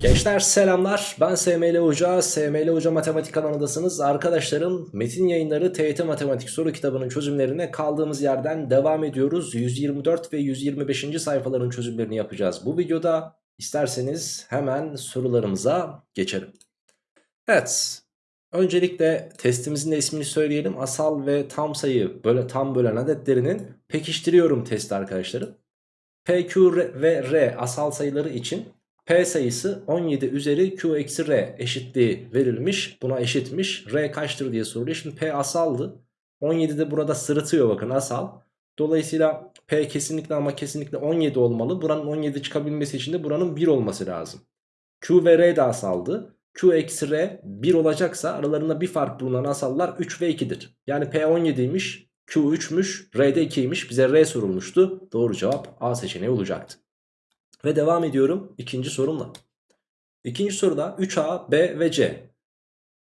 Gençler selamlar ben SML Hoca, SML Hoca Matematik kanalındasınız. Arkadaşlarım Metin Yayınları TYT Matematik soru kitabının çözümlerine kaldığımız yerden devam ediyoruz. 124 ve 125. sayfaların çözümlerini yapacağız. Bu videoda isterseniz hemen sorularımıza geçelim. Evet öncelikle testimizin de ismini söyleyelim. Asal ve tam sayı böyle tam bölen adetlerinin pekiştiriyorum testi arkadaşlarım. PQ ve R asal sayıları için P sayısı 17 üzeri Q eksi R eşitliği verilmiş. Buna eşitmiş. R kaçtır diye soruluyor. Şimdi P asaldı. 17 de burada sırıtıyor bakın asal. Dolayısıyla P kesinlikle ama kesinlikle 17 olmalı. Buranın 17 çıkabilmesi için de buranın 1 olması lazım. Q ve R de asaldı. Q eksi R 1 olacaksa aralarında bir fark bulunan asallar 3 ve 2'dir. Yani P 17'ymiş. Q 3'müş. R de 2'ymiş. Bize R sorulmuştu. Doğru cevap A seçeneği olacaktı. Ve devam ediyorum ikinci sorumla. İkinci soruda 3A, B ve C.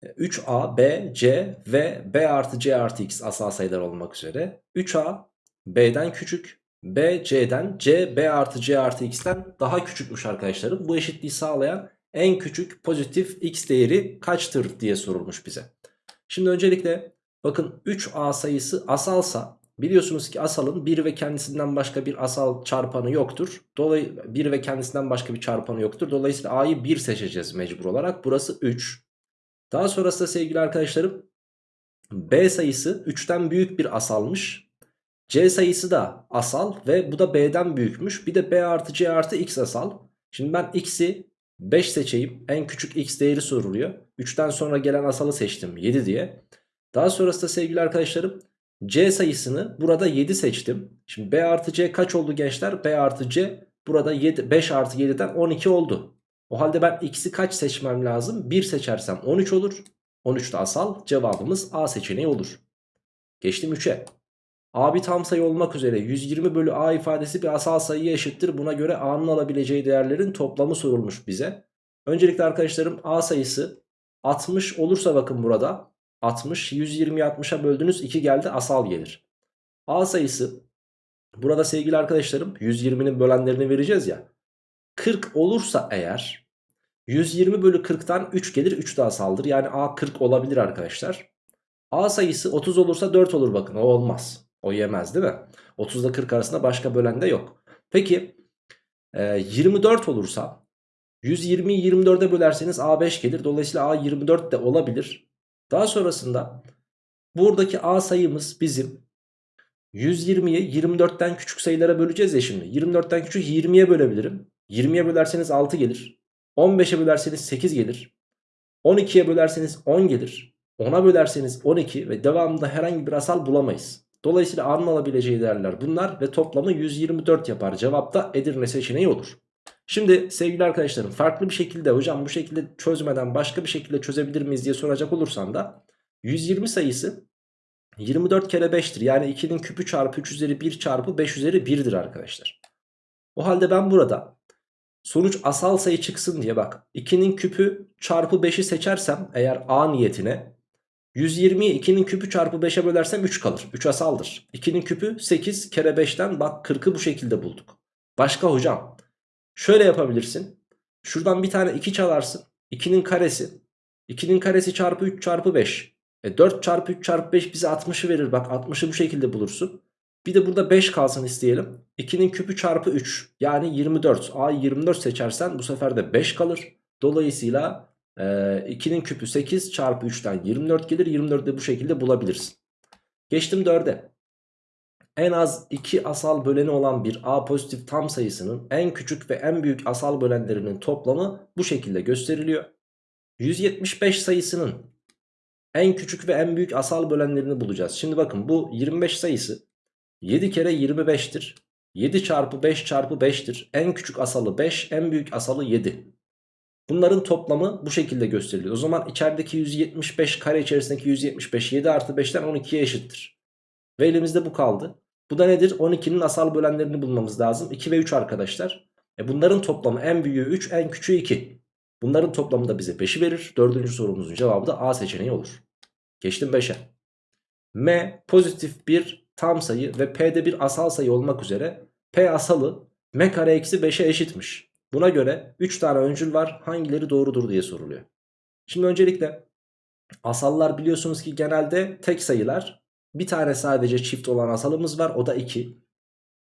3A, B, C ve B artı C artı X asal sayılar olmak üzere. 3A B'den küçük, B C'den, C B artı C artı X'ten daha küçükmüş arkadaşlarım. Bu eşitliği sağlayan en küçük pozitif X değeri kaçtır diye sorulmuş bize. Şimdi öncelikle bakın 3A sayısı asalsa Biliyorsunuz ki asalın 1 ve kendisinden başka bir asal çarpanı yoktur. Dolayısıyla 1 ve kendisinden başka bir çarpanı yoktur. Dolayısıyla A'yı 1 seçeceğiz mecbur olarak. Burası 3. Daha sonrasında sevgili arkadaşlarım B sayısı 3'ten büyük bir asalmış. C sayısı da asal ve bu da B'den büyükmüş. Bir de B artı C artı X asal. Şimdi ben X'i 5 seçeyim. En küçük X değeri soruluyor. 3'ten sonra gelen asalı seçtim 7 diye. Daha sonrasında sevgili arkadaşlarım C sayısını burada 7 seçtim. Şimdi B artı C kaç oldu gençler? B artı C burada 7, 5 artı 7'den 12 oldu. O halde ben x'i kaç seçmem lazım? 1 seçersem 13 olur. 13 de asal cevabımız A seçeneği olur. Geçtim 3'e. A bir tam sayı olmak üzere 120 bölü A ifadesi bir asal sayıya eşittir. Buna göre A'nın alabileceği değerlerin toplamı sorulmuş bize. Öncelikle arkadaşlarım A sayısı 60 olursa bakın burada 60. 120'yi 60'a böldünüz 2 geldi asal gelir. A sayısı burada sevgili arkadaşlarım 120'nin bölenlerini vereceğiz ya. 40 olursa eğer 120 bölü 40'tan 3 gelir 3 de asaldır. Yani A 40 olabilir arkadaşlar. A sayısı 30 olursa 4 olur bakın o olmaz. O yemez değil mi? 30 ile 40 arasında başka bölen de yok. Peki 24 olursa 120'yi 24'e bölerseniz A5 gelir. Dolayısıyla A 24 de olabilir. Daha sonrasında buradaki A sayımız bizim 120'yi 24'ten küçük sayılara böleceğiz ya şimdi. 24'ten küçük 20'ye bölebilirim. 20'ye bölerseniz 6 gelir. 15'e bölerseniz 8 gelir. 12'ye bölerseniz 10 gelir. 10'a bölerseniz 12 ve devamında herhangi bir asal bulamayız. Dolayısıyla A'nın alabileceği değerler bunlar ve toplamı 124 yapar. Cevapta Edirne seçeneği olur. Şimdi sevgili arkadaşlarım farklı bir şekilde hocam bu şekilde çözmeden başka bir şekilde çözebilir miyiz diye soracak olursan da 120 sayısı 24 kere 5'tir. Yani 2'nin küpü çarpı 3 üzeri 1 çarpı 5 üzeri 1'dir arkadaşlar. O halde ben burada sonuç asal sayı çıksın diye bak 2'nin küpü çarpı 5'i seçersem eğer A niyetine 120'yi 2'nin küpü çarpı 5'e bölersem 3 kalır. 3 asaldır. 2'nin küpü 8 kere 5'ten bak 40'ı bu şekilde bulduk. Başka hocam Şöyle yapabilirsin. Şuradan bir tane 2 çalarsın. 2'nin karesi. 2'nin karesi çarpı 3 çarpı 5. E 4 çarpı 3 çarpı 5 bize 60'ı verir. Bak 60'ı bu şekilde bulursun. Bir de burada 5 kalsın isteyelim. 2'nin küpü çarpı 3. Yani 24. A'yı 24 seçersen bu sefer de 5 kalır. Dolayısıyla e, 2'nin küpü 8 çarpı 3'ten 24 gelir. 24'ü de bu şekilde bulabilirsin. Geçtim 4'e en az 2 asal böleni olan bir A pozitif tam sayısının en küçük ve en büyük asal bölenlerinin toplamı bu şekilde gösteriliyor. 175 sayısının en küçük ve en büyük asal bölenlerini bulacağız. Şimdi bakın bu 25 sayısı 7 kere 25'tir. 7 çarpı 5 çarpı 5'tir. En küçük asalı 5, en büyük asalı 7. Bunların toplamı bu şekilde gösteriliyor. O zaman içerideki 175 kare içerisindeki 175 7 artı 5'ten 12'ye eşittir. Ve elimizde bu kaldı. Bu da nedir? 12'nin asal bölenlerini bulmamız lazım. 2 ve 3 arkadaşlar. E bunların toplamı en büyüğü 3 en küçüğü 2. Bunların toplamı da bize 5'i verir. Dördüncü sorumuzun cevabı da A seçeneği olur. Geçtim 5'e. M pozitif bir tam sayı ve P'de bir asal sayı olmak üzere P asalı M kare eksi 5'e eşitmiş. Buna göre 3 tane öncül var hangileri doğrudur diye soruluyor. Şimdi öncelikle asallar biliyorsunuz ki genelde tek sayılar. Bir tane sadece çift olan asalımız var o da 2.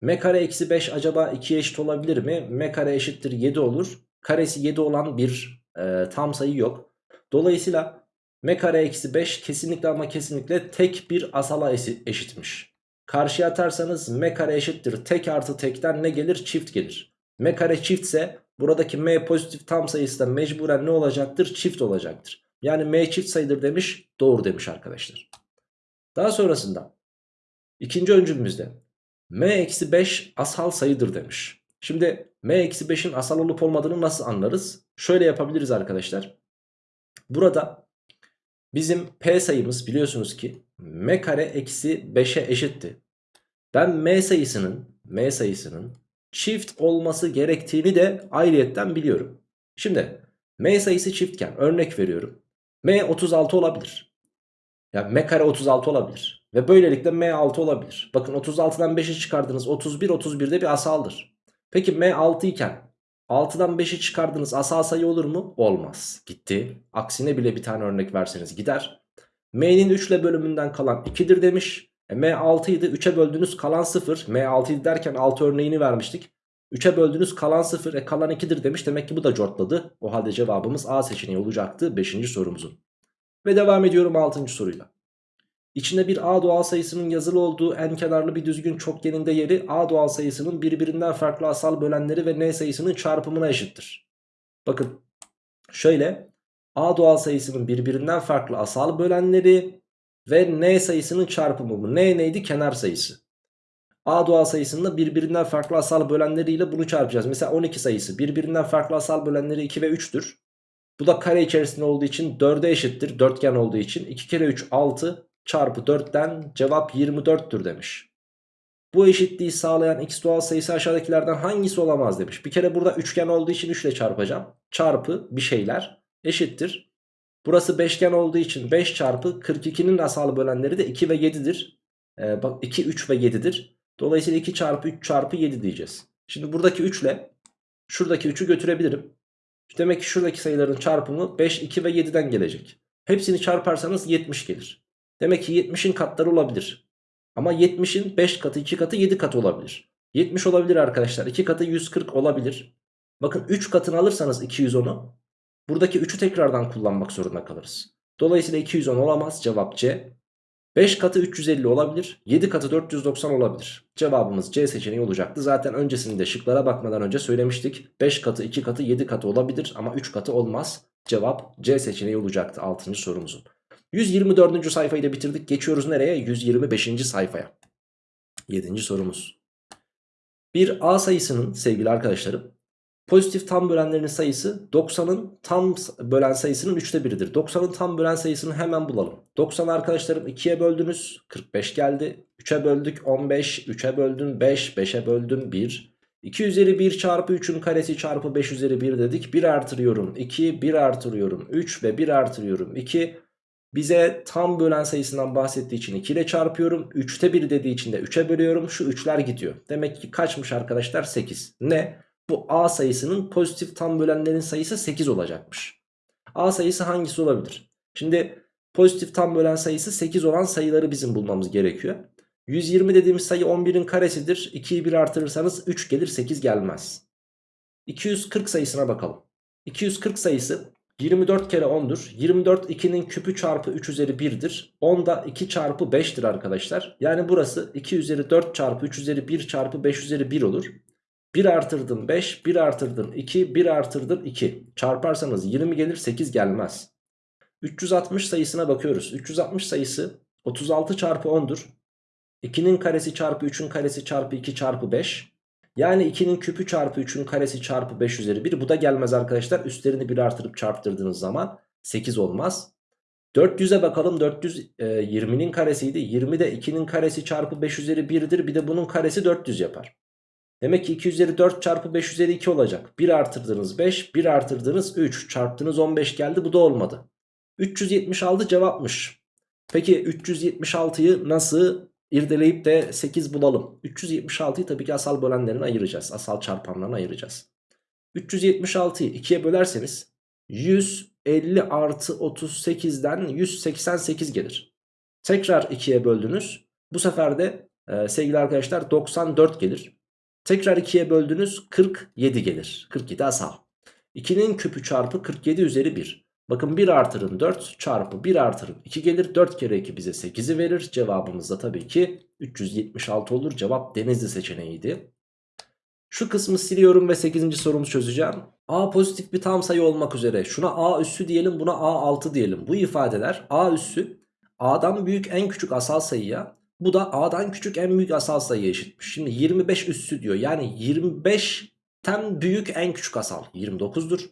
M kare eksi 5 acaba 2'ye eşit olabilir mi? M kare eşittir 7 olur. Karesi 7 olan bir e, tam sayı yok. Dolayısıyla M kare eksi 5 kesinlikle ama kesinlikle tek bir asala eşitmiş. Karşıya atarsanız M kare eşittir tek artı tekten ne gelir? Çift gelir. M kare çiftse buradaki M pozitif tam sayısı da mecburen ne olacaktır? Çift olacaktır. Yani M çift sayıdır demiş doğru demiş arkadaşlar. Daha sonrasında ikinci öncülümüzde M-5 asal sayıdır demiş. Şimdi M-5'in asal olup olmadığını nasıl anlarız? Şöyle yapabiliriz arkadaşlar. Burada bizim P sayımız biliyorsunuz ki M kare eksi 5'e eşitti. Ben M sayısının M sayısının çift olması gerektiğini de ayrıyetten biliyorum. Şimdi M sayısı çiftken örnek veriyorum. M 36 olabilir. Ya M kare 36 olabilir. Ve böylelikle M 6 olabilir. Bakın 36'dan 5'i çıkardınız 31 31'de bir asaldır. Peki M 6 iken 6'dan 5'i çıkardınız asal sayı olur mu? Olmaz. Gitti. Aksine bile bir tane örnek verseniz gider. M'nin 3 ile bölümünden kalan 2'dir demiş. E, M 6 idi 3'e böldünüz kalan 0. M 6 idi derken 6 örneğini vermiştik. 3'e böldünüz kalan 0 e kalan 2'dir demiş. Demek ki bu da cortladı. O halde cevabımız A seçeneği olacaktı 5. sorumuzun. Ve devam ediyorum 6. soruyla. İçinde bir A doğal sayısının yazılı olduğu en kenarlı bir düzgün çokgeninde yeri A doğal sayısının birbirinden farklı asal bölenleri ve N sayısının çarpımına eşittir. Bakın şöyle A doğal sayısının birbirinden farklı asal bölenleri ve N sayısının çarpımı bu. N neydi? Kenar sayısı. A doğal sayısının birbirinden farklı asal bölenleriyle bunu çarpacağız. Mesela 12 sayısı birbirinden farklı asal bölenleri 2 ve 3'tür. Bu da kare içerisinde olduğu için 4'e eşittir. Dörtgen olduğu için 2 kere 3 6 çarpı 4'ten cevap 24'tür demiş. Bu eşitliği sağlayan x doğal sayısı aşağıdakilerden hangisi olamaz demiş. Bir kere burada üçgen olduğu için 3 ile çarpacağım. Çarpı bir şeyler eşittir. Burası beşgen olduğu için 5 çarpı 42'nin asal bölenleri de 2 ve 7'dir. Ee, bak 2, 3 ve 7'dir. Dolayısıyla 2 çarpı 3 çarpı 7 diyeceğiz. Şimdi buradaki 3 ile şuradaki 3'ü götürebilirim. Demek ki şuradaki sayıların çarpımı 5, 2 ve 7'den gelecek. Hepsini çarparsanız 70 gelir. Demek ki 70'in katları olabilir. Ama 70'in 5 katı 2 katı 7 katı olabilir. 70 olabilir arkadaşlar. 2 katı 140 olabilir. Bakın 3 katını alırsanız 210'u buradaki 3'ü tekrardan kullanmak zorunda kalırız. Dolayısıyla 210 olamaz. Cevap C. 5 katı 350 olabilir. 7 katı 490 olabilir. Cevabımız C seçeneği olacaktı. Zaten öncesinde şıklara bakmadan önce söylemiştik. 5 katı 2 katı 7 katı olabilir ama 3 katı olmaz. Cevap C seçeneği olacaktı 6. sorumuzun. 124. sayfayı da bitirdik. Geçiyoruz nereye? 125. sayfaya. 7. sorumuz. Bir A sayısının sevgili arkadaşlarım pozitif tam bölenlerinin sayısı 90'ın tam bölen sayısının 3'te 1'idir. 90'ın tam bölen sayısını hemen bulalım. 90 arkadaşlarım 2'ye böldünüz 45 geldi. 3'e böldük 15, 3'e böldün 5, 5'e böldün 1. 2 üzeri 1 çarpı 3'ün karesi çarpı 5 üzeri 1 dedik. 1 artırıyorum 2, 1 artırıyorum 3 ve 1 artırıyorum 2. Bize tam bölen sayısından bahsettiği için 2 ile çarpıyorum. 3'te 1 dediği için de 3'e bölüyorum. Şu 3'ler gidiyor. Demek ki kaçmış arkadaşlar? 8. Ne? Bu A sayısının pozitif tam bölenlerin sayısı 8 olacakmış. A sayısı hangisi olabilir? Şimdi pozitif tam bölen sayısı 8 olan sayıları bizim bulmamız gerekiyor. 120 dediğimiz sayı 11'in karesidir. 2'yi 1 artırırsanız 3 gelir 8 gelmez. 240 sayısına bakalım. 240 sayısı 24 kere 10'dur. 24 2'nin küpü çarpı 3 üzeri 1'dir. 10 da 2 çarpı 5'tir arkadaşlar. Yani burası 2 üzeri 4 çarpı 3 üzeri 1 çarpı 5 üzeri 1 olur. 1 artırdım 5, 1 artırdım 2, 1 artırdım 2. Çarparsanız 20 gelir 8 gelmez. 360 sayısına bakıyoruz. 360 sayısı 36 çarpı 10'dur. 2'nin karesi çarpı 3'ün karesi çarpı 2 çarpı 5. Yani 2'nin küpü çarpı 3'ün karesi çarpı 5 üzeri 1. Bu da gelmez arkadaşlar. Üstlerini 1 artırıp çarptırdığınız zaman 8 olmaz. 400'e bakalım. 400 e, 20'nin karesiydi. 20 de 2'nin karesi çarpı 5 üzeri 1'dir. Bir de bunun karesi 400 yapar. Demek ki 2 üzeri 4 çarpı 5 üzeri 2 olacak. 1 artırdınız 5, 1 artırdınız 3, çarptınız 15 geldi. Bu da olmadı. 376 cevapmış. Peki 376'yı nasıl irdeleyip de 8 bulalım? 376'yı tabii ki asal bölenlerine ayıracağız. Asal çarpanlarına ayıracağız. 376'yı 2'ye bölerseniz 150 artı 38'den 188 gelir. Tekrar 2'ye böldünüz. Bu sefer de e, sevgili arkadaşlar 94 gelir. Tekrar 2'ye böldünüz 47 gelir. 47 asal. 2'nin küpü çarpı 47 üzeri 1. Bakın 1 artırın 4 çarpı 1 artırın 2 gelir. 4 kere 2 bize 8'i verir. Cevabımız da tabii ki 376 olur. Cevap denizli seçeneğiydi. Şu kısmı siliyorum ve 8. sorumuzu çözeceğim. A pozitif bir tam sayı olmak üzere. Şuna A üssü diyelim buna A6 diyelim. Bu ifadeler A üssü A'dan büyük en küçük asal sayıya bu da A'dan küçük en büyük asal sayıya eşitmiş. Şimdi 25 üssü diyor. Yani 25'ten büyük en küçük asal 29'dur.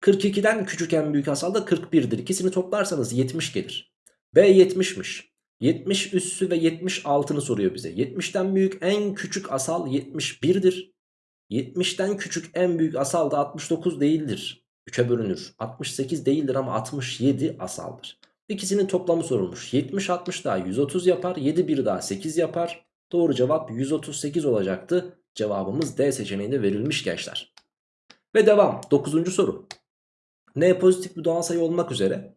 42'den küçük en büyük asal da 41'dir. İkisini toplarsanız 70 gelir. B 70'miş. 70 üssü ve 76'ını soruyor bize. 70'ten büyük en küçük asal 71'dir. 70'ten küçük en büyük asal da 69 değildir. 3'e bölünür. 68 değildir ama 67 asaldır. İkisinin toplamı sorulmuş. 70 60 daha 130 yapar. 7 1 daha 8 yapar. Doğru cevap 138 olacaktı. Cevabımız D seçeneğinde verilmiş gençler. Ve devam. 9. soru. N pozitif bir doğal sayı olmak üzere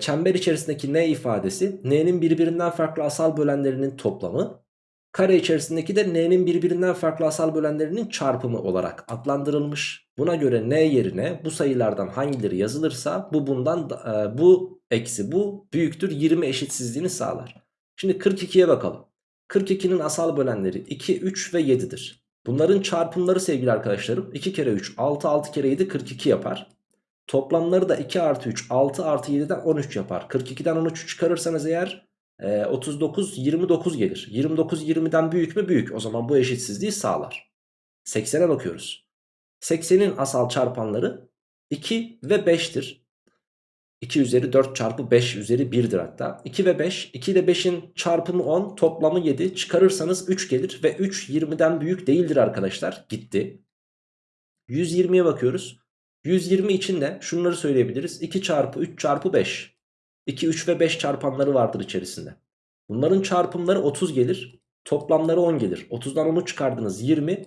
çember içerisindeki N ifadesi N'nin birbirinden farklı asal bölenlerinin toplamı kare içerisindeki de N'nin birbirinden farklı asal bölenlerinin çarpımı olarak adlandırılmış. Buna göre N yerine bu sayılardan hangileri yazılırsa bu bundan e, bu eksi bu büyüktür 20 eşitsizliğini sağlar. Şimdi 42'ye bakalım. 42'nin asal bölenleri 2, 3 ve 7'dir. Bunların çarpımları sevgili arkadaşlarım 2 kere 3 6 6 kere 7 42 yapar. Toplamları da 2 artı 3 6 artı 7'den 13 yapar. 42'den 13'ü çıkarırsanız eğer e, 39 29 gelir. 29 20'den büyük mü? Büyük. O zaman bu eşitsizliği sağlar. 80'e bakıyoruz. 80'in asal çarpanları 2 ve 5'tir. 2 üzeri 4 çarpı 5 üzeri 1'dir hatta. 2 ve 5. 2 ile 5'in çarpımı 10 toplamı 7. Çıkarırsanız 3 gelir ve 3 20'den büyük değildir arkadaşlar. Gitti. 120'ye bakıyoruz. 120 için de şunları söyleyebiliriz. 2 çarpı 3 çarpı 5. 2, 3 ve 5 çarpanları vardır içerisinde. Bunların çarpımları 30 gelir. Toplamları 10 gelir. 30'dan 10'u çıkardınız 20.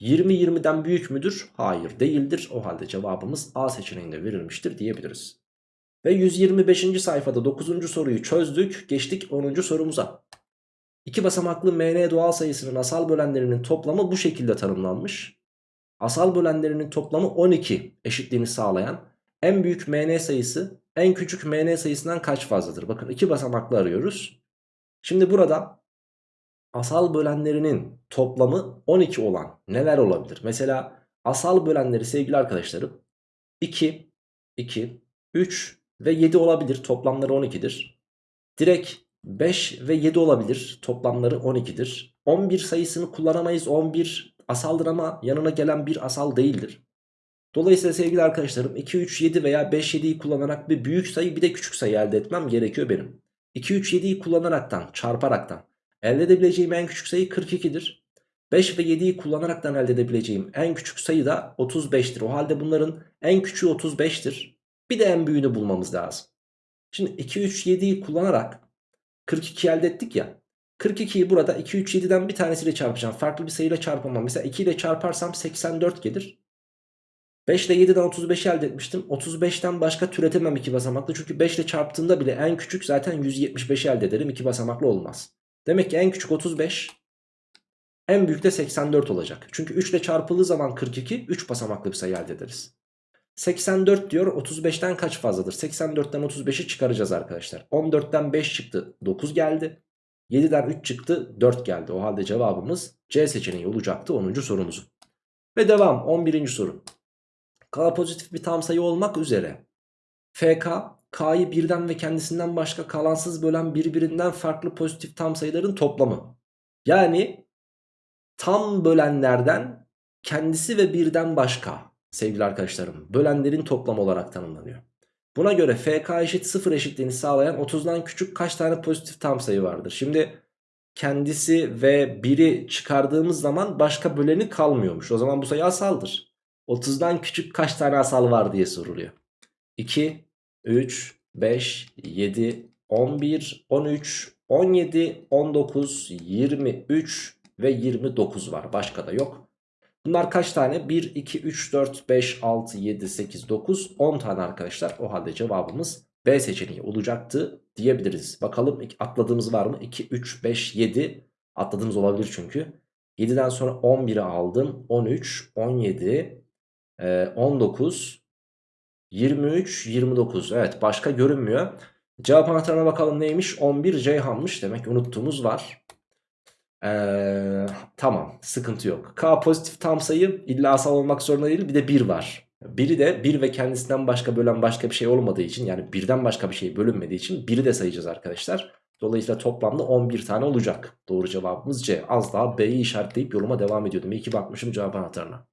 20 20'den büyük müdür? Hayır değildir. O halde cevabımız A seçeneğinde verilmiştir diyebiliriz. Ve 125. sayfada 9. soruyu çözdük. Geçtik 10. sorumuza. İki basamaklı mn doğal sayısının asal bölenlerinin toplamı bu şekilde tanımlanmış. Asal bölenlerinin toplamı 12 eşitliğini sağlayan en büyük mn sayısı en küçük mn sayısından kaç fazladır? Bakın iki basamaklı arıyoruz. Şimdi burada asal bölenlerinin toplamı 12 olan neler olabilir? Mesela asal bölenleri sevgili arkadaşlarım 2, 2, 3 ve 7 olabilir. Toplamları 12'dir. Direkt 5 ve 7 olabilir. Toplamları 12'dir. 11 sayısını kullanamayız. 11 asaldır ama yanına gelen bir asal değildir. Dolayısıyla sevgili arkadaşlarım 2, 3, 7 veya 5, 7'yi kullanarak bir büyük sayı bir de küçük sayı elde etmem gerekiyor benim. 2, 3, 7'yi kullanaraktan çarparaktan elde edebileceğim en küçük sayı 42'dir. 5 ve 7'yi kullanaraktan elde edebileceğim en küçük sayı da 35'tir. O halde bunların en küçüğü 35'tir. Bir de en büyüğünü bulmamız lazım. Şimdi 2, 3, 7'yi kullanarak 42 elde ettik ya. 42'yi burada 2, 3, 7'den bir tanesiyle çarpacağım. Farklı bir sayıyla çarpamam. Mesela 2 ile çarparsam 84 gelir. 5 ile 7'den 35 elde etmiştim. 35'ten başka türetemem iki basamaklı. Çünkü 5 ile çarptığımda bile en küçük zaten 175 elde ederim. iki basamaklı olmaz. Demek ki en küçük 35. En büyük de 84 olacak. Çünkü 3 ile çarpıldığı zaman 42 3 basamaklı bir sayı elde ederiz. 84 diyor 35'ten kaç fazladır? 84'ten 35'i çıkaracağız arkadaşlar. 14'ten 5 çıktı 9 geldi. 7'den 3 çıktı 4 geldi. O halde cevabımız C seçeneği olacaktı 10. sorumuzun. Ve devam 11. soru. K pozitif bir tam sayı olmak üzere FK K'yı birden ve kendisinden başka kalansız bölen birbirinden farklı pozitif tam sayıların toplamı. Yani tam bölenlerden kendisi ve birden başka sevgili arkadaşlarım bölenlerin toplamı olarak tanımlanıyor. Buna göre FK eşit 0 eşitliğini sağlayan 30'dan küçük kaç tane pozitif tam sayı vardır? Şimdi kendisi ve biri çıkardığımız zaman başka böleni kalmıyormuş. O zaman bu sayı asaldır. 30'dan küçük kaç tane asal var diye soruluyor. 2, 3, 5, 7, 11, 13, 17, 19, 23 ve 29 var. Başka da yok. Bunlar kaç tane? 1, 2, 3, 4, 5, 6, 7, 8, 9, 10 tane arkadaşlar. O halde cevabımız B seçeneği olacaktı diyebiliriz. Bakalım atladığımız var mı? 2, 3, 5, 7 atladığımız olabilir çünkü. 7'den sonra 11'i aldım. 13, 17, e, 19, 23, 29. Evet başka görünmüyor. Cevap anahtarına bakalım neymiş? 11 Ceyhan'mış. Demek unuttuğumuz var. Ee, tamam sıkıntı yok. K pozitif tam sayı illa asal olmak zorunda değil. Bir de 1 var. Biri de 1 ve kendisinden başka bölen başka bir şey olmadığı için yani birden başka bir şey bölünmediği için 1'i de sayacağız arkadaşlar. Dolayısıyla toplamda 11 tane olacak. Doğru cevabımız C. Az daha B'yi işaretleyip yoluma devam ediyordum. İyi ki bakmışım cevap anahtarına.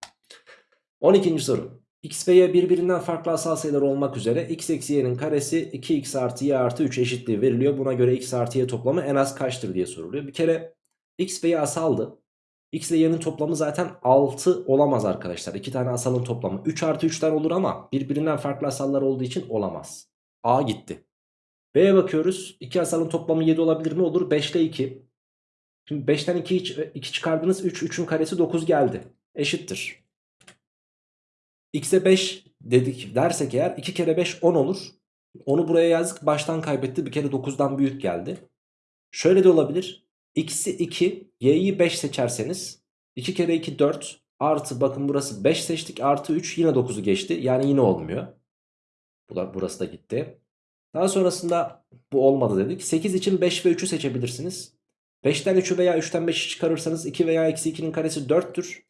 12. soru. X ve Y birbirinden farklı asal sayılar olmak üzere x eksi y'nin karesi 2x artı y artı 3 eşitliği veriliyor. Buna göre x artı y toplamı en az kaçtır diye soruluyor. Bir kere x ve y asaldı. X ile y'nin toplamı zaten 6 olamaz arkadaşlar. İki tane asalın toplamı 3 artı 3'ten olur ama birbirinden farklı asallar olduğu için olamaz. A gitti. B'ye bakıyoruz. İki asalın toplamı 7 olabilir mi? Olur. 5 ile 2. Şimdi 5'ten 2, 2 çıkardınız 3. 3'ün karesi 9 geldi. Eşittir. X'e 5 dedik dersek eğer 2 kere 5 10 olur. Onu buraya yazdık baştan kaybetti bir kere 9'dan büyük geldi. Şöyle de olabilir. X'i 2 y'yi 5 seçerseniz 2 kere 2 4 artı bakın burası 5 seçtik artı 3 yine 9'u geçti. Yani yine olmuyor. Burası da gitti. Daha sonrasında bu olmadı dedik. 8 için 5 ve 3'ü seçebilirsiniz. 5'ten 3'ü veya 3'ten 5'i çıkarırsanız 2 veya eksi 2'nin karesi 4'tür.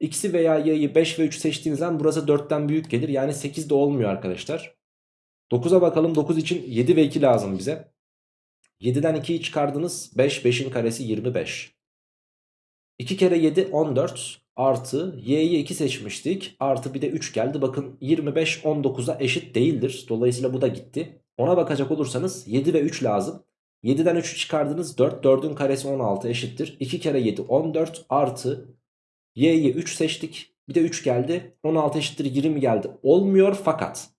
X'i veya y'yi 5 ve 3 seçtiğiniz zaman burası 4'ten büyük gelir. Yani 8 de olmuyor arkadaşlar. 9'a bakalım. 9 için 7 ve 2 lazım bize. 7'den 2'yi çıkardınız. 5, 5'in karesi 25. 2 kere 7 14 artı y'yi 2 seçmiştik. Artı bir de 3 geldi. Bakın 25 19'a eşit değildir. Dolayısıyla bu da gitti. Ona bakacak olursanız 7 ve 3 lazım. 7'den 3'ü çıkardınız 4. 4'ün karesi 16 eşittir. 2 kere 7 14 artı y'yi 3 seçtik. Bir de 3 geldi. 16 eşittir 20 geldi. Olmuyor fakat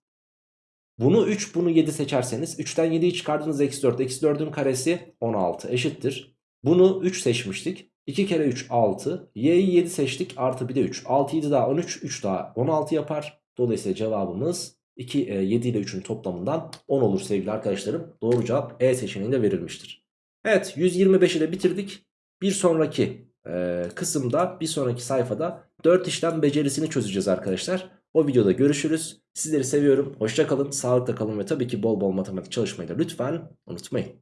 bunu 3 bunu 7 seçerseniz 3'ten 7'yi çıkardınız eksi 4. Eksi 4'ün karesi 16 eşittir. Bunu 3 seçmiştik. 2 kere 3 6. Y'yi 7 seçtik artı bir de 3. 6 7 daha 13 3 daha 16 yapar. Dolayısıyla cevabımız 2, 7 ile 3'ün toplamından 10 olur sevgili arkadaşlarım. Doğru cevap E seçeneğinde verilmiştir. Evet 125'i de bitirdik. Bir sonraki e, kısımda bir sonraki sayfada 4 işlem becerisini çözeceğiz arkadaşlar. O videoda görüşürüz. Sizleri seviyorum. Hoşça kalın, sağlıkla kalın ve tabii ki bol bol matematik çalışmayı da lütfen unutmayın.